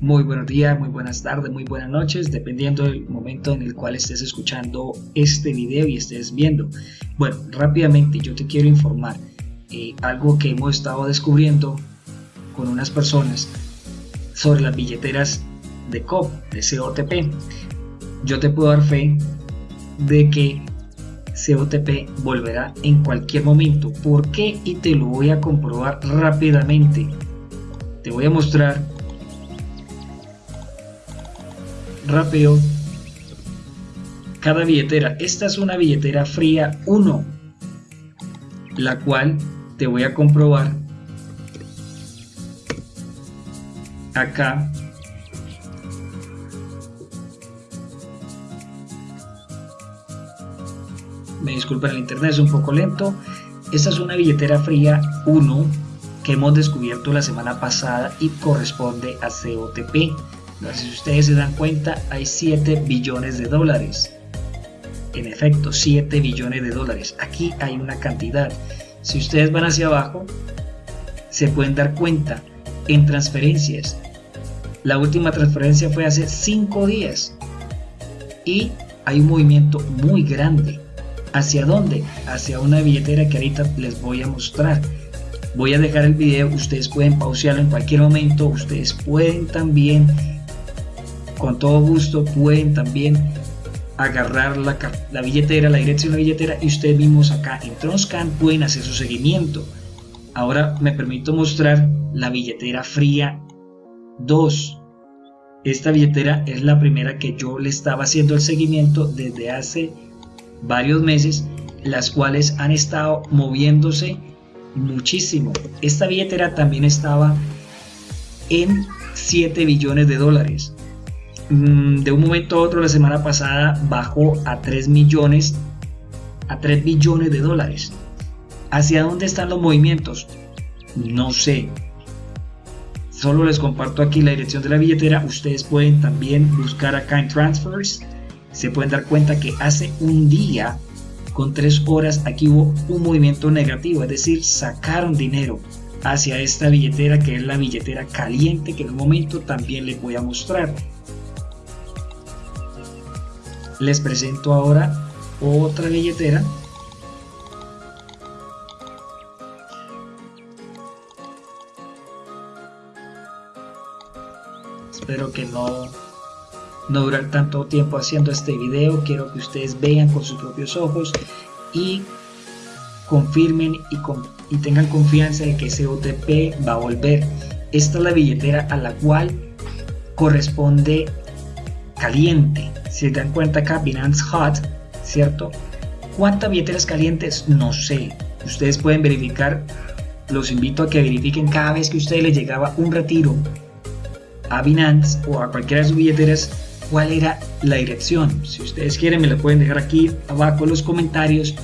Muy buenos días, muy buenas tardes, muy buenas noches, dependiendo del momento en el cual estés escuchando este video y estés viendo. Bueno, rápidamente yo te quiero informar eh, algo que hemos estado descubriendo con unas personas sobre las billeteras de COP, de COTP. Yo te puedo dar fe de que COTP volverá en cualquier momento. ¿Por qué? Y te lo voy a comprobar rápidamente. Te voy a mostrar rápido. Cada billetera. Esta es una billetera fría 1, la cual te voy a comprobar acá. Me disculpen el internet es un poco lento. Esta es una billetera fría 1 que hemos descubierto la semana pasada y corresponde a COTP si ustedes se dan cuenta hay 7 billones de dólares. En efecto 7 billones de dólares. Aquí hay una cantidad. Si ustedes van hacia abajo se pueden dar cuenta en transferencias. La última transferencia fue hace 5 días. Y hay un movimiento muy grande. ¿Hacia dónde? Hacia una billetera que ahorita les voy a mostrar. Voy a dejar el video, ustedes pueden pausarlo en cualquier momento, ustedes pueden también, con todo gusto, pueden también agarrar la, la billetera, la dirección de la billetera y ustedes mismos acá en Tronscan pueden hacer su seguimiento. Ahora me permito mostrar la billetera fría 2. Esta billetera es la primera que yo le estaba haciendo el seguimiento desde hace varios meses, las cuales han estado moviéndose muchísimo. Esta billetera también estaba en 7 billones de dólares. Mm, de un momento a otro la semana pasada bajó a 3 millones, a 3 billones de dólares. ¿Hacia dónde están los movimientos? No sé, Solo les comparto aquí la dirección de la billetera. Ustedes pueden también buscar acá en Transfers. Se pueden dar cuenta que hace un día con tres horas aquí hubo un movimiento negativo, es decir, sacaron dinero hacia esta billetera que es la billetera caliente que en un momento también les voy a mostrar. Les presento ahora otra billetera espero que no, no durar tanto tiempo haciendo este video. Quiero que ustedes vean con sus propios ojos y confirmen y, y tengan confianza de que ese OTP va a volver. Esta es la billetera a la cual corresponde caliente. Si se dan cuenta acá, Binance Hot, ¿cierto? ¿Cuántas billeteras calientes? No sé. Ustedes pueden verificar. Los invito a que verifiquen cada vez que a ustedes les llegaba un retiro a Binance o a cualquiera de sus billeteras cuál era la dirección. Si ustedes quieren me lo pueden dejar aquí abajo en los comentarios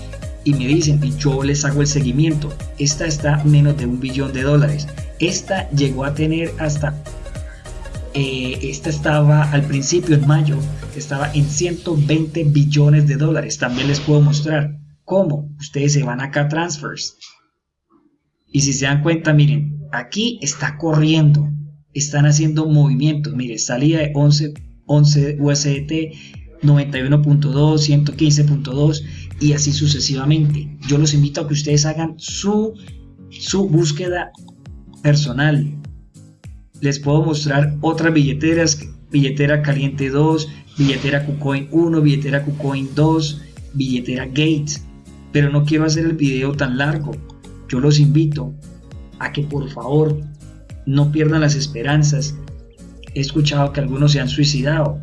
y me dicen y yo les hago el seguimiento. Esta está menos de un billón de dólares. Esta llegó a tener hasta... Eh, esta estaba al principio en mayo, estaba en 120 billones de dólares. También les puedo mostrar cómo ustedes se van acá a transfers. Y si se dan cuenta, miren, aquí está corriendo están haciendo movimientos. Mire, salida de 11, 11 USDT, 91.2, 115.2 y así sucesivamente. Yo los invito a que ustedes hagan su, su búsqueda personal. Les puedo mostrar otras billeteras, billetera caliente 2, billetera KuCoin 1, billetera KuCoin 2, billetera Gates. Pero no quiero hacer el video tan largo. Yo los invito a que por favor no pierdan las esperanzas. He escuchado que algunos se han suicidado.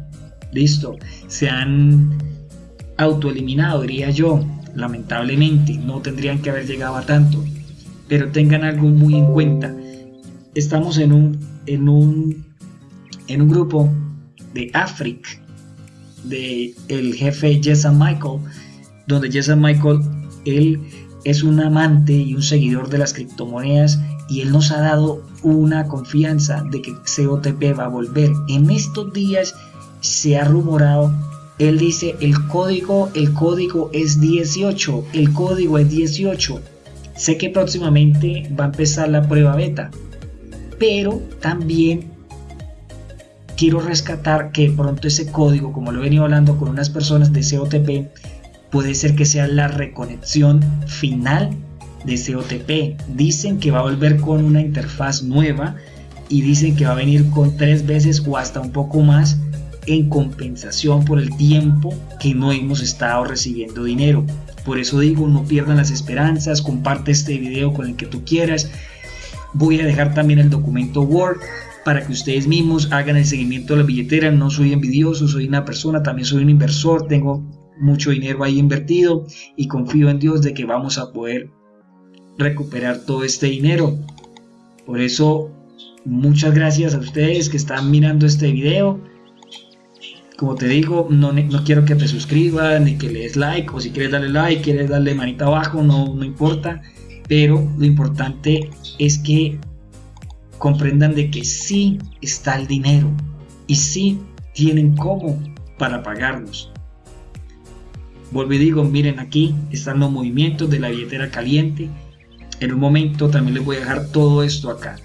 Listo, se han autoeliminado, diría yo. Lamentablemente, no tendrían que haber llegado a tanto. Pero tengan algo muy en cuenta. Estamos en un, en un, en un grupo de África, de el jefe Jason Michael, donde Jason Michael, él es un amante y un seguidor de las criptomonedas y él nos ha dado una confianza de que COTP va a volver. En estos días se ha rumorado, él dice el código, el código es 18, el código es 18. Sé que próximamente va a empezar la prueba beta, pero también quiero rescatar que pronto ese código, como lo he venido hablando con unas personas de COTP, puede ser que sea la reconexión final de COTP. Dicen que va a volver con una interfaz nueva y dicen que va a venir con tres veces o hasta un poco más en compensación por el tiempo que no hemos estado recibiendo dinero. Por eso digo, no pierdan las esperanzas, comparte este video con el que tú quieras. Voy a dejar también el documento Word para que ustedes mismos hagan el seguimiento de la billetera. No soy envidioso, soy una persona, también soy un inversor, tengo mucho dinero ahí invertido y confío en Dios de que vamos a poder recuperar todo este dinero. Por eso, muchas gracias a ustedes que están mirando este video. Como te digo, no, no quiero que te suscribas ni que le des like o si quieres darle like, quieres darle manita abajo, no, no importa. Pero lo importante es que comprendan de que sí está el dinero y sí tienen cómo para pagarnos. Vuelvo y digo, miren aquí están los movimientos de la billetera caliente. En un momento también les voy a dejar todo esto acá.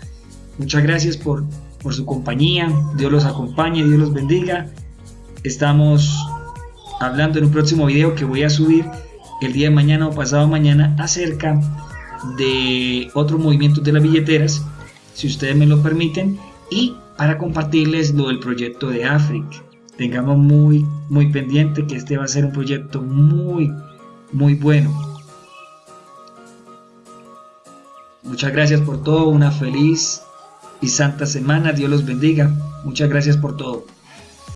Muchas gracias por, por su compañía. Dios los acompañe, Dios los bendiga. Estamos hablando en un próximo video que voy a subir el día de mañana o pasado mañana acerca de otros movimientos de las billeteras, si ustedes me lo permiten, y para compartirles lo del proyecto de Africa tengamos muy, muy pendiente que este va a ser un proyecto muy, muy bueno. Muchas gracias por todo, una feliz y santa semana, Dios los bendiga. Muchas gracias por todo.